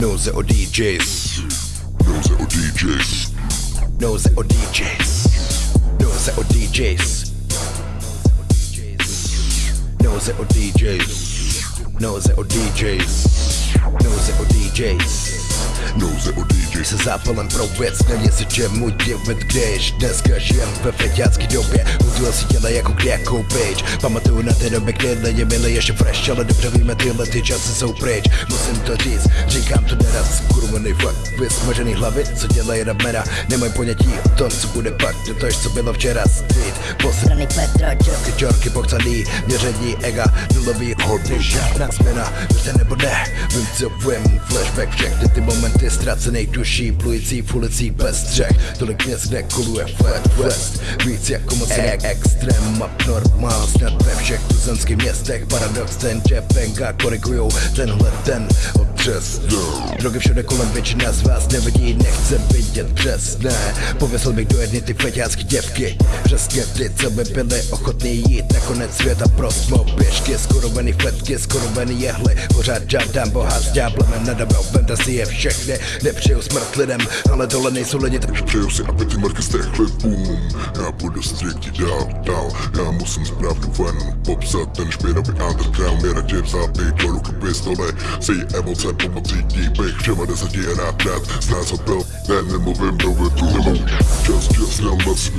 Knows it or DJs. Knows it or DJs. Knows it or DJs. Knows it or DJs. Knows it or DJs. Knows it or DJs. Knows it or DJs. Knows it or DJs. Se zápalem pro věc není se čemu divit, když dneska žijem ve feťácký době. Udělal si těle jako křákou page Pamatuju na té době, kdy lidi byli ještě fresh Ale dobře víme, tyhle ty časy jsou pryč. Musím to říct, říkám to neraz Kurvený fakt, vysmažený hlavy, co dělají ramena Nemají ponětí o tom, co bude pak. To tož, co bylo včera street. Posraný Petro, čorky, čorky, pokcaný Měření ega, nulový hodný Žádná změna, věřte nebo ne Vím, co vím, flashback všechny ty momenty ztracených duší Plující v ulicích bez střech Tolik měst, kde koluje flat west. Víc jako moc e- extrém. Abnormál Snad ve všech tuzemských městech. Paradox ten, že penka korigujou tenhle ten otřes Drogy všude kolem, většina z vás nevidí, nechce vidět přesné. Pověsil bych do jedny ty feťácký děvky. Přesně ty, co by byly ochotný jít na konec světa pro smou pěšky. Skurvený fletky, skurvený jehly Pořád žádám boha s ďáblem. Nad dobou Vemte si je všechny, nepřeju smrt lidem Ale tohle nejsou lidi, tak Přeju si, aby ty marky stechly boom Já budu střítit dál, dál. Já musím správnu ven Popsat ten špinavý underground Je radši vzát do ruky pistole Chcę pomocy i nie bych Siema na zasadzie na plat Z nas od pełna, nie mówię, Just, just, now let's